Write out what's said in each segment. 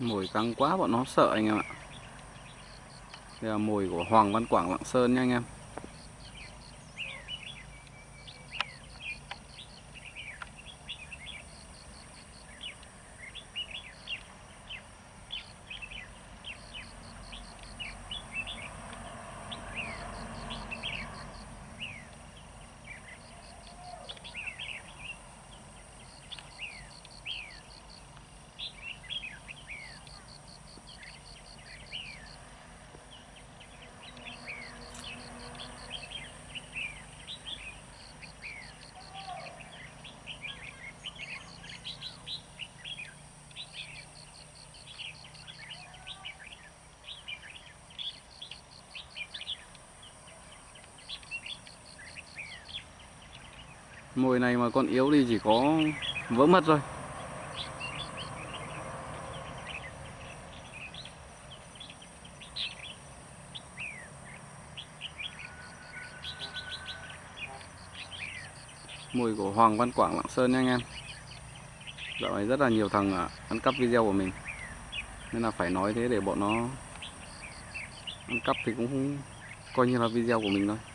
Mồi căng quá, bọn nó sợ anh em ạ. Đây là mồi của Hoàng Văn Quảng Lạng Sơn nha anh em. Mồi này mà con yếu đi chỉ có vỡ mất thôi. Mùi của Hoàng Văn Quảng Lạng Sơn nha anh em. Dạo này rất là nhiều thằng à, ăn cắp video của mình. Nên là phải nói thế để bọn nó Ăn cắp thì cũng coi như là video của mình thôi.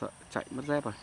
Sợ chạy mất dép rồi.